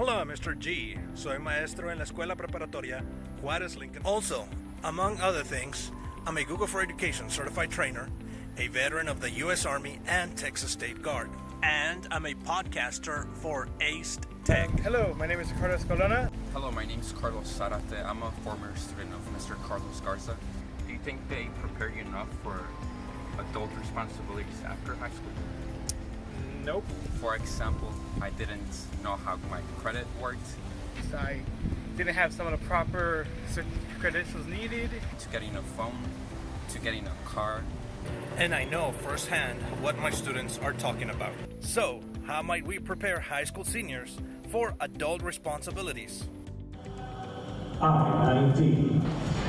Hola, Mr. G. Soy maestro en la escuela preparatoria Juárez Lincoln. Also, among other things, I'm a Google for Education certified trainer, a veteran of the U.S. Army and Texas State Guard, and I'm a podcaster for Aced Tech. Hello, my name is Ricardo Escalona. Hello, my name is Carlos Sarate. I'm a former student of Mr. Carlos Garza. Do you think they prepare you enough for adult responsibilities after high school? Nope. For example, I didn't know how my credit worked. I didn't have some of the proper credentials needed. To getting a phone, to getting a car. And I know firsthand what my students are talking about. So, how might we prepare high school seniors for adult responsibilities? Ah, I-19